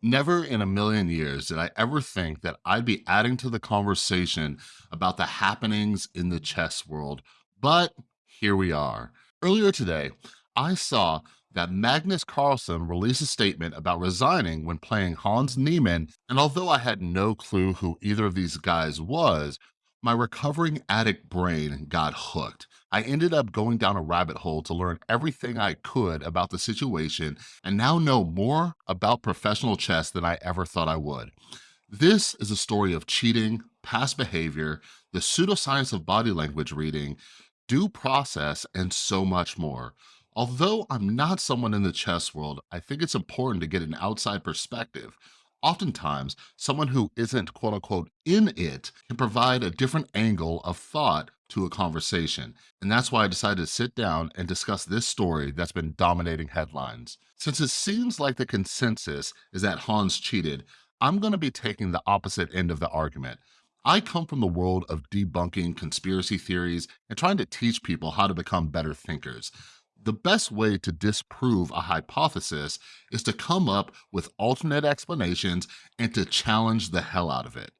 Never in a million years did I ever think that I'd be adding to the conversation about the happenings in the chess world, but here we are. Earlier today, I saw that Magnus Carlsen released a statement about resigning when playing Hans Niemann, and although I had no clue who either of these guys was, my recovering addict brain got hooked. I ended up going down a rabbit hole to learn everything I could about the situation and now know more about professional chess than I ever thought I would. This is a story of cheating, past behavior, the pseudoscience of body language reading, due process, and so much more. Although I'm not someone in the chess world, I think it's important to get an outside perspective Oftentimes, someone who isn't quote unquote in it can provide a different angle of thought to a conversation. And that's why I decided to sit down and discuss this story that's been dominating headlines. Since it seems like the consensus is that Hans cheated, I'm gonna be taking the opposite end of the argument. I come from the world of debunking conspiracy theories and trying to teach people how to become better thinkers. The best way to disprove a hypothesis is to come up with alternate explanations and to challenge the hell out of it.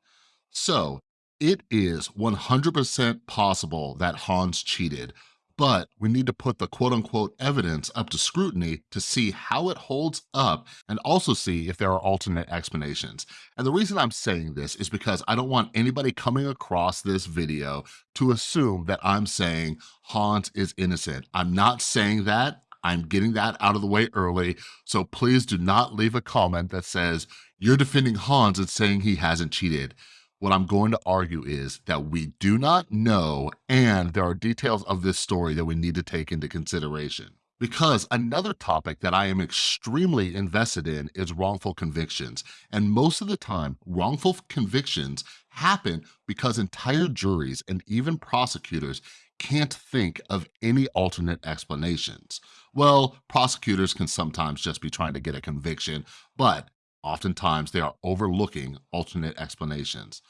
So it is 100% possible that Hans cheated, but we need to put the quote unquote evidence up to scrutiny to see how it holds up and also see if there are alternate explanations. And the reason I'm saying this is because I don't want anybody coming across this video to assume that I'm saying Hans is innocent. I'm not saying that. I'm getting that out of the way early, so please do not leave a comment that says, you're defending Hans and saying he hasn't cheated. What I'm going to argue is that we do not know and there are details of this story that we need to take into consideration. Because another topic that I am extremely invested in is wrongful convictions. And most of the time, wrongful convictions happen because entire juries and even prosecutors can't think of any alternate explanations. Well, prosecutors can sometimes just be trying to get a conviction, but Oftentimes, they are overlooking alternate explanations.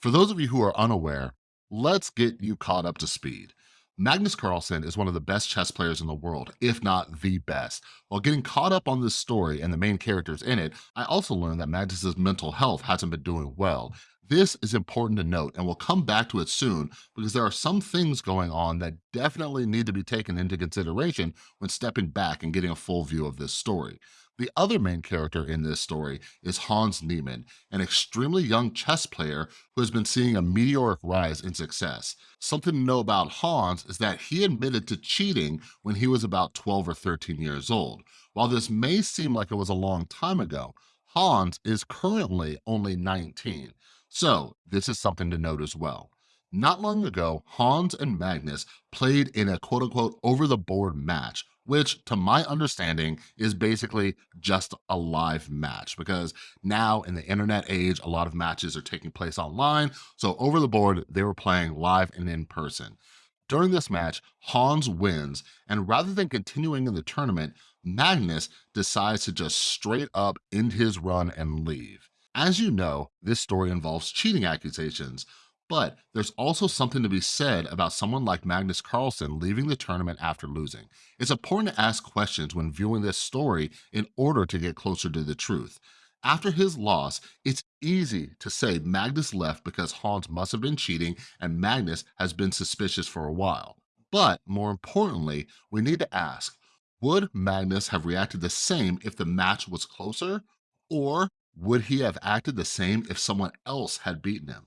For those of you who are unaware, let's get you caught up to speed. Magnus Carlsen is one of the best chess players in the world, if not the best. While getting caught up on this story and the main characters in it, I also learned that Magnus's mental health hasn't been doing well. This is important to note, and we'll come back to it soon because there are some things going on that definitely need to be taken into consideration when stepping back and getting a full view of this story. The other main character in this story is Hans Niemann, an extremely young chess player who has been seeing a meteoric rise in success. Something to know about Hans is that he admitted to cheating when he was about 12 or 13 years old. While this may seem like it was a long time ago, Hans is currently only 19. So this is something to note as well. Not long ago, Hans and Magnus played in a quote unquote over the board match which to my understanding is basically just a live match because now in the internet age, a lot of matches are taking place online. So over the board, they were playing live and in person. During this match, Hans wins, and rather than continuing in the tournament, Magnus decides to just straight up end his run and leave. As you know, this story involves cheating accusations, but there's also something to be said about someone like Magnus Carlsen leaving the tournament after losing. It's important to ask questions when viewing this story in order to get closer to the truth. After his loss, it's easy to say Magnus left because Hans must have been cheating and Magnus has been suspicious for a while. But more importantly, we need to ask, would Magnus have reacted the same if the match was closer? Or would he have acted the same if someone else had beaten him?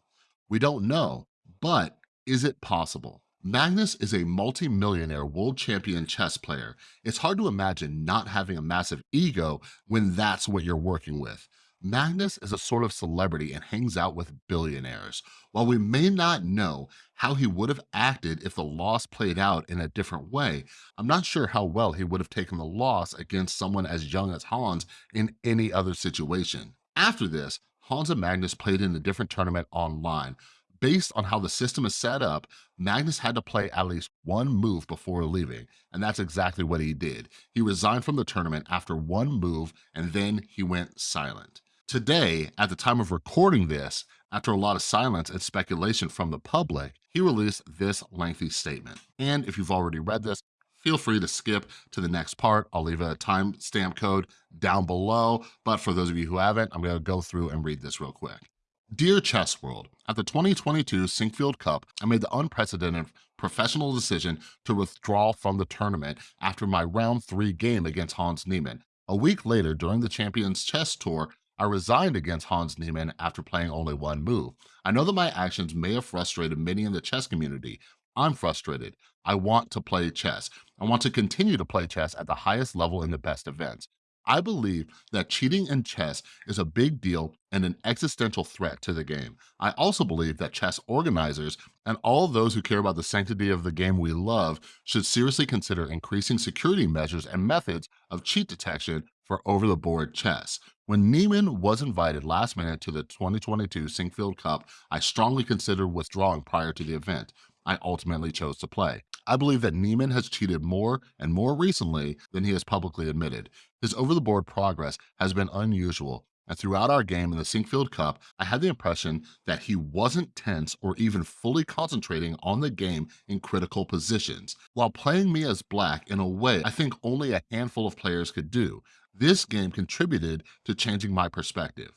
We don't know, but is it possible? Magnus is a multi-millionaire world champion chess player. It's hard to imagine not having a massive ego when that's what you're working with. Magnus is a sort of celebrity and hangs out with billionaires. While we may not know how he would have acted if the loss played out in a different way, I'm not sure how well he would have taken the loss against someone as young as Hans in any other situation. After this, Hans and Magnus played in a different tournament online. Based on how the system is set up, Magnus had to play at least one move before leaving, and that's exactly what he did. He resigned from the tournament after one move, and then he went silent. Today, at the time of recording this, after a lot of silence and speculation from the public, he released this lengthy statement. And if you've already read this, feel free to skip to the next part. I'll leave a timestamp code down below, but for those of you who haven't, I'm gonna go through and read this real quick. Dear Chess World, at the 2022 Sinquefield Cup, I made the unprecedented professional decision to withdraw from the tournament after my round three game against Hans Niemann. A week later, during the Champions Chess Tour, I resigned against Hans Niemann after playing only one move. I know that my actions may have frustrated many in the chess community. I'm frustrated. I want to play chess. I want to continue to play chess at the highest level in the best events. I believe that cheating in chess is a big deal and an existential threat to the game. I also believe that chess organizers and all those who care about the sanctity of the game we love should seriously consider increasing security measures and methods of cheat detection for over-the-board chess. When Niemann was invited last minute to the 2022 Sinquefield Cup, I strongly considered withdrawing prior to the event. I ultimately chose to play. I believe that Niemann has cheated more and more recently than he has publicly admitted. His over-the-board progress has been unusual, and throughout our game in the Sinquefield Cup, I had the impression that he wasn't tense or even fully concentrating on the game in critical positions, while playing me as black in a way I think only a handful of players could do. This game contributed to changing my perspective.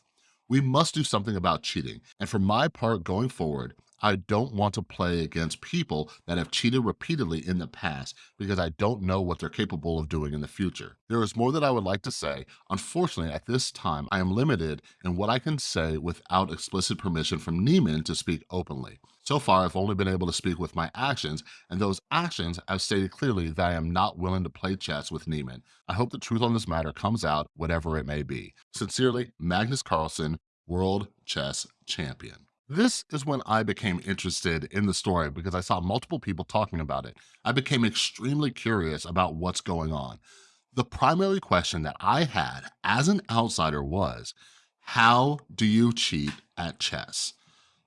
We must do something about cheating, and for my part going forward, I don't want to play against people that have cheated repeatedly in the past because I don't know what they're capable of doing in the future. There is more that I would like to say. Unfortunately, at this time, I am limited in what I can say without explicit permission from Niemann to speak openly. So far, I've only been able to speak with my actions, and those actions have stated clearly that I am not willing to play chess with Niemann. I hope the truth on this matter comes out, whatever it may be. Sincerely, Magnus Carlsen, World Chess Champion. This is when I became interested in the story because I saw multiple people talking about it. I became extremely curious about what's going on. The primary question that I had as an outsider was, how do you cheat at chess?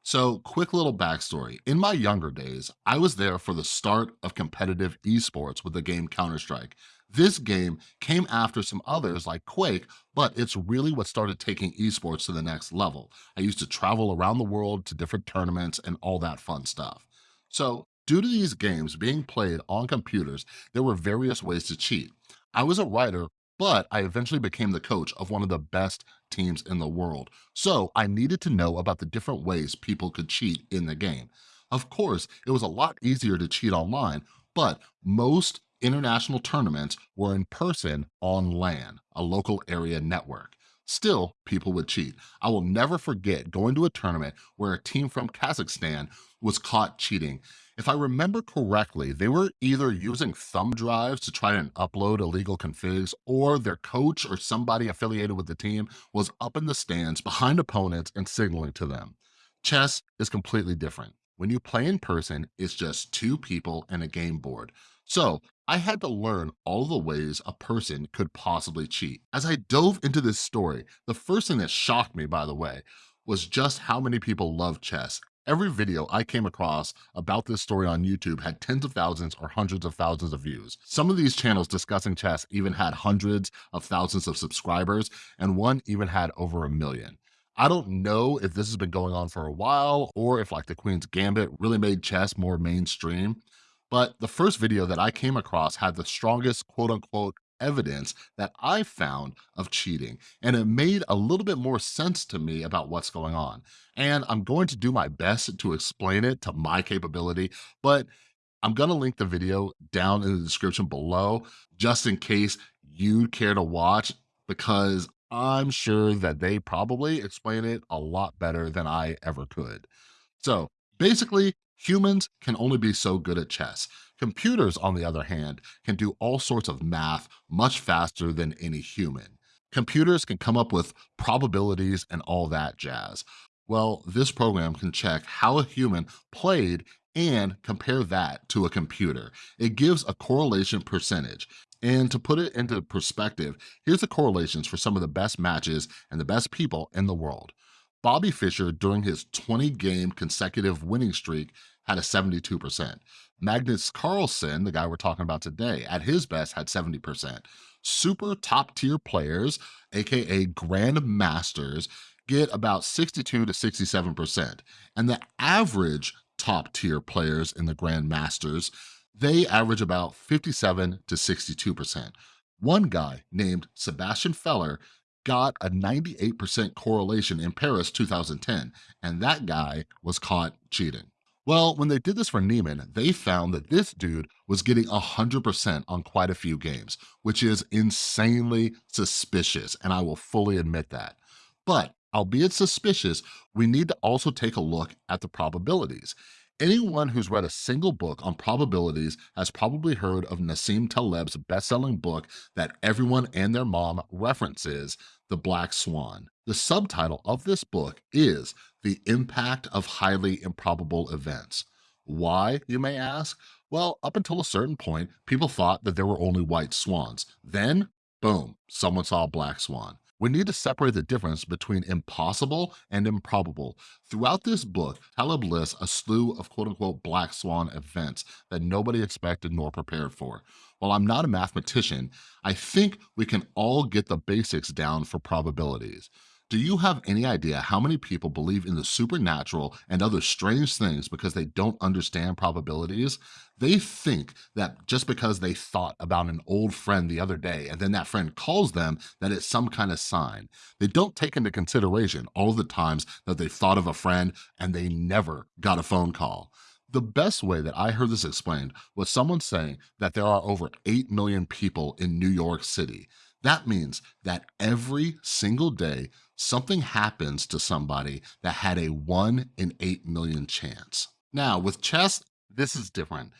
So quick little backstory. In my younger days, I was there for the start of competitive esports with the game Counter-Strike. This game came after some others like Quake, but it's really what started taking esports to the next level. I used to travel around the world to different tournaments and all that fun stuff. So due to these games being played on computers, there were various ways to cheat. I was a writer, but I eventually became the coach of one of the best teams in the world. So I needed to know about the different ways people could cheat in the game. Of course, it was a lot easier to cheat online, but most international tournaments were in person on LAN, a local area network. Still, people would cheat. I will never forget going to a tournament where a team from Kazakhstan was caught cheating. If I remember correctly, they were either using thumb drives to try and upload illegal configs, or their coach or somebody affiliated with the team was up in the stands behind opponents and signaling to them. Chess is completely different. When you play in person, it's just two people and a game board. So I had to learn all the ways a person could possibly cheat. As I dove into this story, the first thing that shocked me, by the way, was just how many people love chess. Every video I came across about this story on YouTube had tens of thousands or hundreds of thousands of views. Some of these channels discussing chess even had hundreds of thousands of subscribers, and one even had over a million. I don't know if this has been going on for a while or if like the Queen's Gambit really made chess more mainstream, but the first video that I came across had the strongest quote unquote evidence that I found of cheating. And it made a little bit more sense to me about what's going on. And I'm going to do my best to explain it to my capability, but I'm gonna link the video down in the description below, just in case you'd care to watch, because I'm sure that they probably explain it a lot better than I ever could. So basically, Humans can only be so good at chess. Computers, on the other hand, can do all sorts of math much faster than any human. Computers can come up with probabilities and all that jazz. Well, this program can check how a human played and compare that to a computer. It gives a correlation percentage. And to put it into perspective, here's the correlations for some of the best matches and the best people in the world. Bobby Fischer, during his 20-game consecutive winning streak, had a 72%. Magnus Carlsen, the guy we're talking about today, at his best had 70%. Super top tier players, AKA grandmasters, get about 62 to 67%. And the average top tier players in the grandmasters they average about 57 to 62%. One guy named Sebastian Feller got a 98% correlation in Paris 2010, and that guy was caught cheating. Well, when they did this for Niemann, they found that this dude was getting 100% on quite a few games, which is insanely suspicious, and I will fully admit that. But albeit suspicious, we need to also take a look at the probabilities. Anyone who's read a single book on probabilities has probably heard of Nassim Taleb's best-selling book that everyone and their mom references, The Black Swan. The subtitle of this book is The Impact of Highly Improbable Events. Why, you may ask? Well, up until a certain point, people thought that there were only white swans. Then, boom, someone saw a black swan. We need to separate the difference between impossible and improbable. Throughout this book, Taleb lists a slew of quote unquote black swan events that nobody expected nor prepared for. While I'm not a mathematician, I think we can all get the basics down for probabilities. Do you have any idea how many people believe in the supernatural and other strange things because they don't understand probabilities? They think that just because they thought about an old friend the other day and then that friend calls them that it's some kind of sign. They don't take into consideration all the times that they thought of a friend and they never got a phone call. The best way that I heard this explained was someone saying that there are over 8 million people in New York City. That means that every single day, something happens to somebody that had a one in 8 million chance. Now, with chess, this is different.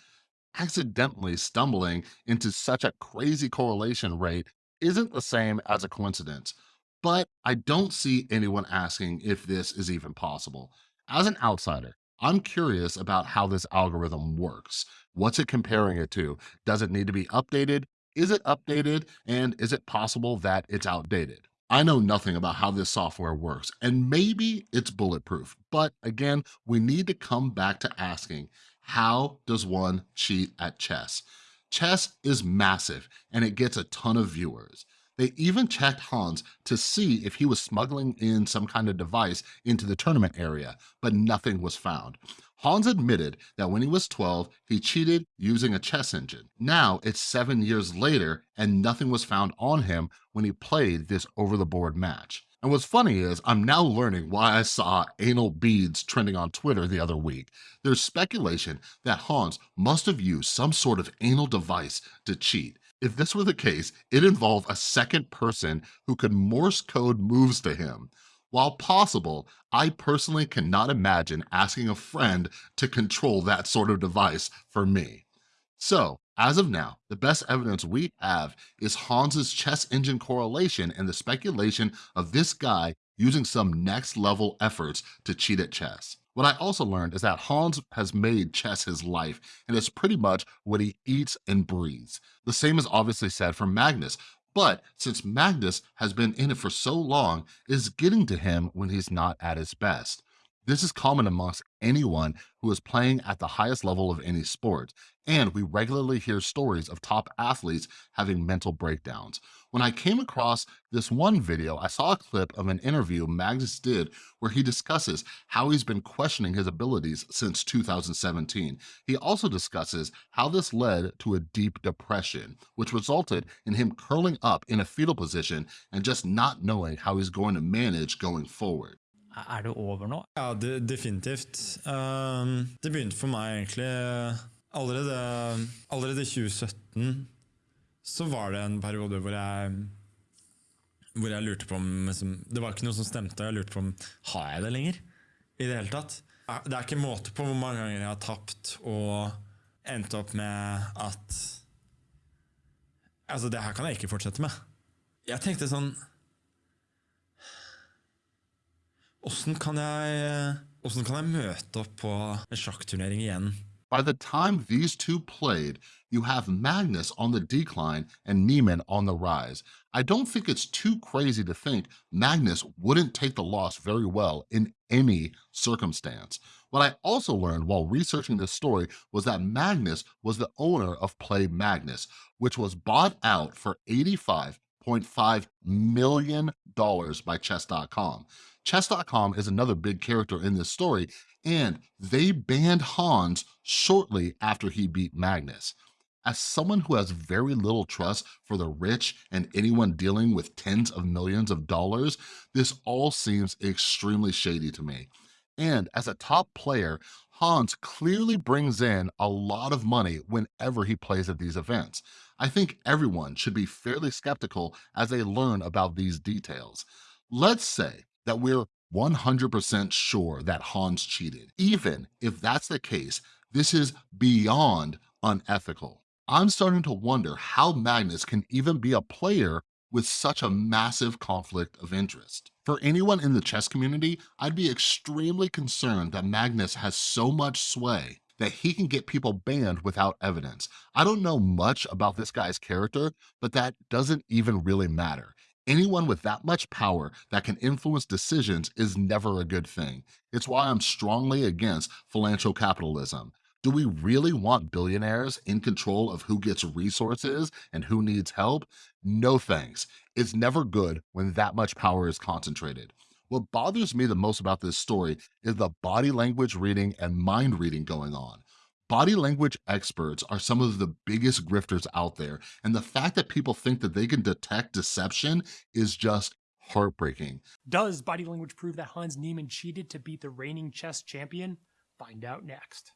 Accidentally stumbling into such a crazy correlation rate isn't the same as a coincidence, but I don't see anyone asking if this is even possible. As an outsider, I'm curious about how this algorithm works. What's it comparing it to? Does it need to be updated? Is it updated? And is it possible that it's outdated? I know nothing about how this software works, and maybe it's bulletproof, but again, we need to come back to asking, how does one cheat at chess? Chess is massive, and it gets a ton of viewers. They even checked Hans to see if he was smuggling in some kind of device into the tournament area, but nothing was found. Hans admitted that when he was 12, he cheated using a chess engine. Now it's seven years later and nothing was found on him when he played this over-the-board match. And what's funny is I'm now learning why I saw anal beads trending on Twitter the other week. There's speculation that Hans must have used some sort of anal device to cheat. If this were the case, it involved a second person who could Morse code moves to him. While possible, I personally cannot imagine asking a friend to control that sort of device for me. So, as of now, the best evidence we have is Hans's chess engine correlation and the speculation of this guy using some next level efforts to cheat at chess. What I also learned is that Hans has made chess his life, and it's pretty much what he eats and breathes. The same is obviously said for Magnus, but since Magnus has been in it for so long, it's getting to him when he's not at his best. This is common amongst anyone who is playing at the highest level of any sport, and we regularly hear stories of top athletes having mental breakdowns. When I came across this one video, I saw a clip of an interview Magnus did where he discusses how he's been questioning his abilities since 2017. He also discusses how this led to a deep depression, which resulted in him curling up in a fetal position and just not knowing how he's going to manage going forward. Er det over nå? Ja, de, definitivt. Um, det begynte for meg egentlig allerede, allerede 2017. Så var det en periode hvor jeg hvor jeg lurte på om liksom, Det var ikke noe som stemte, jeg lurte på om har jeg det lenger. I det hele tatt. Det er ikke måte på hvor mange ganger jeg har tapt og endt opp med at Altså, det her kan jeg ikke fortsette med. Jeg tenkte sånn Kan, eh, kan jeg møte opp på en sjakkturnering igjen? By the time these two played, you have Magnus on the decline and Niemann on the rise. I don't think it's too crazy to think Magnus wouldn't take the loss very well in any circumstance. What I also learned while researching this story was that Magnus was the owner of Play Magnus, which was bought out for 85 $1.5 million by Chess.com. Chess.com is another big character in this story, and they banned Hans shortly after he beat Magnus. As someone who has very little trust for the rich and anyone dealing with tens of millions of dollars, this all seems extremely shady to me. And as a top player, Hans clearly brings in a lot of money whenever he plays at these events. I think everyone should be fairly skeptical as they learn about these details. Let's say that we're 100% sure that Hans cheated. Even if that's the case, this is beyond unethical. I'm starting to wonder how Magnus can even be a player with such a massive conflict of interest. For anyone in the chess community, I'd be extremely concerned that Magnus has so much sway that he can get people banned without evidence. I don't know much about this guy's character, but that doesn't even really matter. Anyone with that much power that can influence decisions is never a good thing. It's why I'm strongly against financial capitalism. Do we really want billionaires in control of who gets resources and who needs help? No thanks. It's never good when that much power is concentrated. What bothers me the most about this story is the body language reading and mind reading going on. Body language experts are some of the biggest grifters out there, and the fact that people think that they can detect deception is just heartbreaking. Does body language prove that Hans Niemann cheated to beat the reigning chess champion? Find out next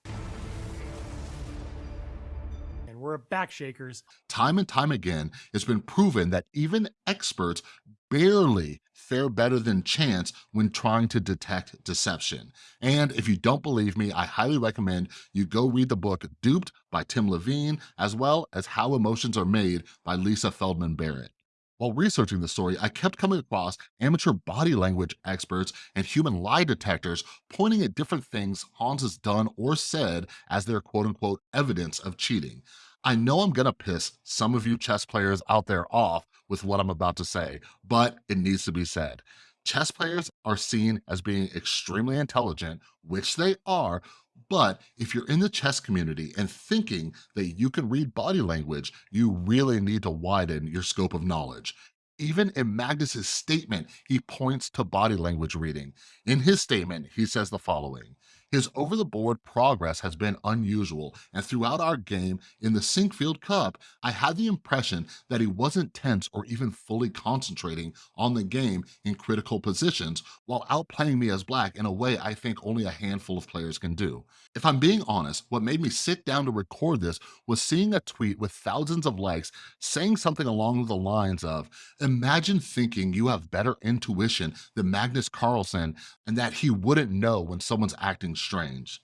we're back shakers. Time and time again, it's been proven that even experts barely fare better than chance when trying to detect deception. And if you don't believe me, I highly recommend you go read the book Duped by Tim Levine, as well as How Emotions Are Made by Lisa Feldman Barrett. While researching the story, I kept coming across amateur body language experts and human lie detectors pointing at different things Hans has done or said as their quote unquote evidence of cheating. I know I'm gonna piss some of you chess players out there off with what I'm about to say, but it needs to be said. Chess players are seen as being extremely intelligent, which they are, but if you're in the chess community and thinking that you can read body language, you really need to widen your scope of knowledge. Even in Magnus's statement, he points to body language reading. In his statement, he says the following, his over-the-board progress has been unusual, and throughout our game in the Sinquefield Cup, I had the impression that he wasn't tense or even fully concentrating on the game in critical positions while outplaying me as black in a way I think only a handful of players can do. If I'm being honest, what made me sit down to record this was seeing a tweet with thousands of likes saying something along the lines of, imagine thinking you have better intuition than Magnus Carlsen and that he wouldn't know when someone's acting strange.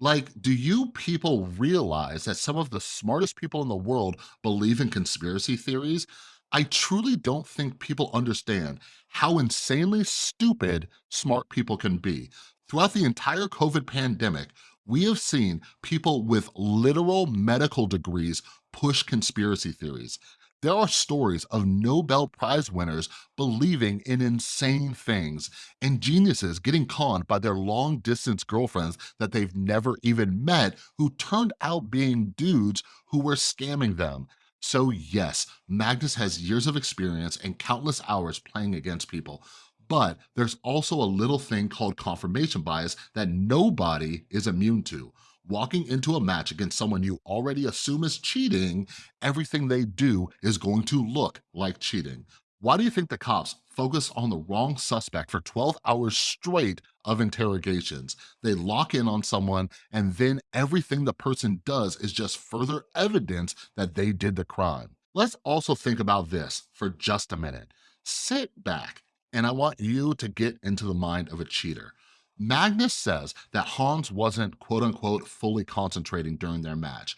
Like, do you people realize that some of the smartest people in the world believe in conspiracy theories? I truly don't think people understand how insanely stupid smart people can be. Throughout the entire COVID pandemic, we have seen people with literal medical degrees push conspiracy theories. There are stories of Nobel Prize winners believing in insane things and geniuses getting conned by their long distance girlfriends that they've never even met who turned out being dudes who were scamming them. So yes, Magnus has years of experience and countless hours playing against people, but there's also a little thing called confirmation bias that nobody is immune to walking into a match against someone you already assume is cheating, everything they do is going to look like cheating. Why do you think the cops focus on the wrong suspect for 12 hours straight of interrogations? They lock in on someone and then everything the person does is just further evidence that they did the crime. Let's also think about this for just a minute. Sit back and I want you to get into the mind of a cheater. Magnus says that Hans wasn't quote unquote fully concentrating during their match.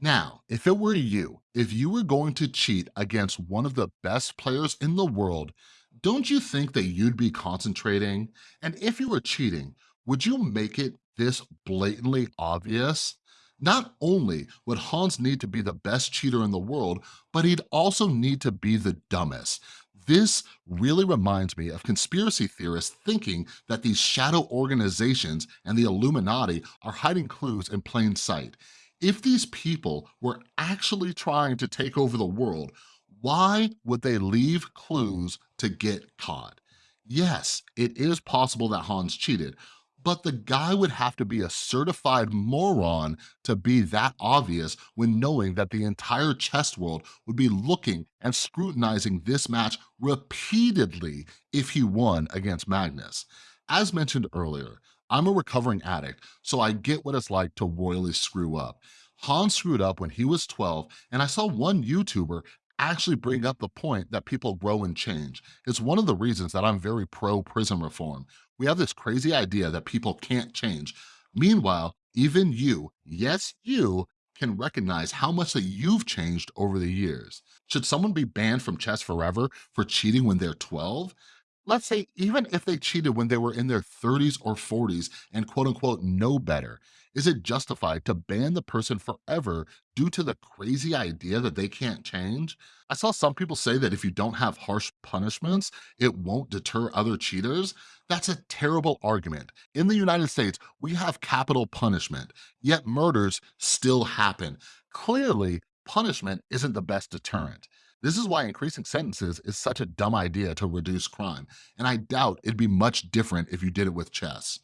Now, if it were you, if you were going to cheat against one of the best players in the world, don't you think that you'd be concentrating? And if you were cheating, would you make it this blatantly obvious? Not only would Hans need to be the best cheater in the world, but he'd also need to be the dumbest. This really reminds me of conspiracy theorists thinking that these shadow organizations and the Illuminati are hiding clues in plain sight. If these people were actually trying to take over the world, Why would they leave clues to get caught? Yes, it is possible that Hans cheated, but the guy would have to be a certified moron to be that obvious when knowing that the entire chess world would be looking and scrutinizing this match repeatedly if he won against Magnus. As mentioned earlier, I'm a recovering addict, so I get what it's like to royally screw up. Hans screwed up when he was 12, and I saw one YouTuber actually bring up the point that people grow and change. It's one of the reasons that I'm very pro prison reform. We have this crazy idea that people can't change. Meanwhile, even you, yes, you, can recognize how much that you've changed over the years. Should someone be banned from chess forever for cheating when they're 12? Let's say even if they cheated when they were in their 30s or 40s and quote unquote know better, is it justified to ban the person forever due to the crazy idea that they can't change? I saw some people say that if you don't have harsh punishments, it won't deter other cheaters. That's a terrible argument. In the United States, we have capital punishment, yet murders still happen. Clearly, punishment isn't the best deterrent. This is why increasing sentences is such a dumb idea to reduce crime, and I doubt it'd be much different if you did it with chess.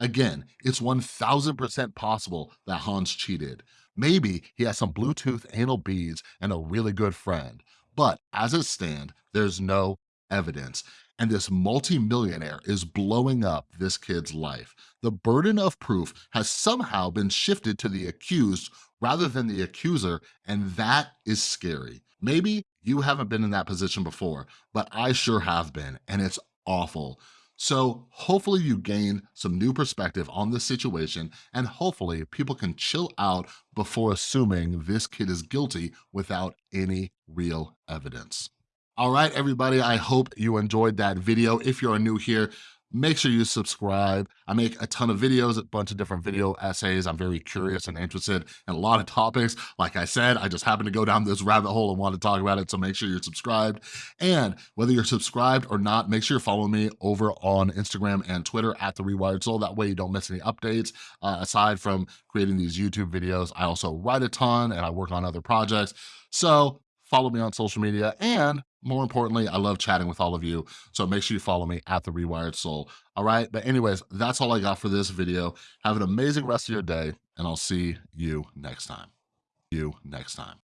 Again, it's 1000% possible that Hans cheated. Maybe he has some Bluetooth anal beads and a really good friend, but as it stands, there's no evidence. And this multimillionaire is blowing up this kid's life. The burden of proof has somehow been shifted to the accused rather than the accuser, and that is scary. Maybe you haven't been in that position before, but I sure have been, and it's awful. So hopefully you gain some new perspective on this situation and hopefully people can chill out before assuming this kid is guilty without any real evidence. All right, everybody, I hope you enjoyed that video. If you're new here, make sure you subscribe. I make a ton of videos, a bunch of different video essays. I'm very curious and interested in a lot of topics. Like I said, I just happened to go down this rabbit hole and want to talk about it, so make sure you're subscribed. And whether you're subscribed or not, make sure you're following me over on Instagram and Twitter at The Rewired Soul. That way you don't miss any updates. Uh, aside from creating these YouTube videos, I also write a ton and I work on other projects. So follow me on social media and more importantly, I love chatting with all of you. So make sure you follow me at The Rewired Soul. All right. But anyways, that's all I got for this video. Have an amazing rest of your day and I'll see you next time. You next time.